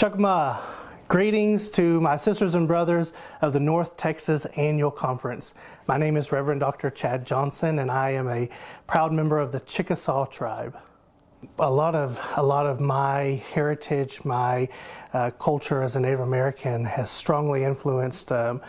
Chokma. Greetings to my sisters and brothers of the North Texas Annual Conference. My name is Reverend Dr. Chad Johnson, and I am a proud member of the Chickasaw tribe a lot of a lot of my heritage, my uh, culture as a Native American has strongly influenced um,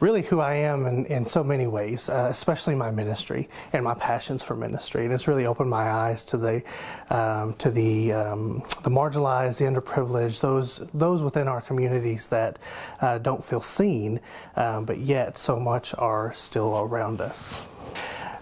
really who I am in, in so many ways, uh, especially my ministry and my passions for ministry. And it's really opened my eyes to the um, to the um, the marginalized, the underprivileged, those those within our communities that uh, don't feel seen, um, but yet so much are still around us.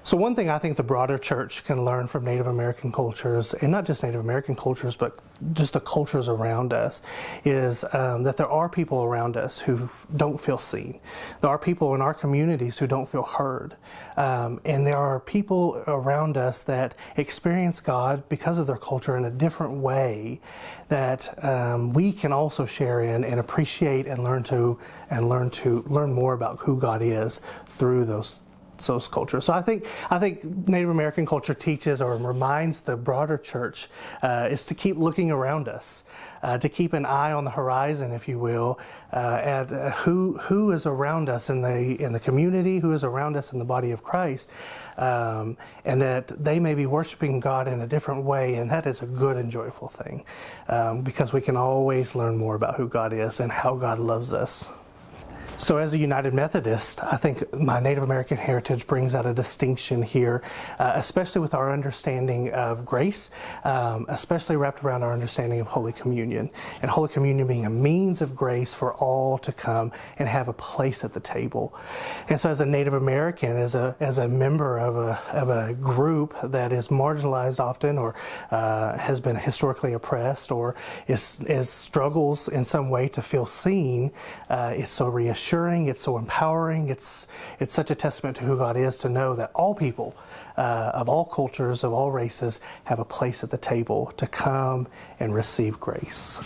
So one thing I think the broader church can learn from Native American cultures, and not just Native American cultures, but just the cultures around us, is um, that there are people around us who don't feel seen. There are people in our communities who don't feel heard. Um, and there are people around us that experience God because of their culture in a different way that um, we can also share in and appreciate and learn to and learn to learn more about who God is through those those cultures. So I think I think Native American culture teaches or reminds the broader church uh, is to keep looking around us, uh, to keep an eye on the horizon, if you will, uh, at uh, who who is around us in the in the community, who is around us in the body of Christ, um, and that they may be worshiping God in a different way, and that is a good and joyful thing, um, because we can always learn more about who God is and how God loves us. So, as a United Methodist, I think my Native American heritage brings out a distinction here, uh, especially with our understanding of grace, um, especially wrapped around our understanding of Holy Communion. And Holy Communion being a means of grace for all to come and have a place at the table. And so, as a Native American, as a, as a member of a, of a group that is marginalized often or uh, has been historically oppressed or is, is struggles in some way to feel seen, uh, it's so reassuring it's so empowering, it's, it's such a testament to who God is to know that all people uh, of all cultures, of all races, have a place at the table to come and receive grace.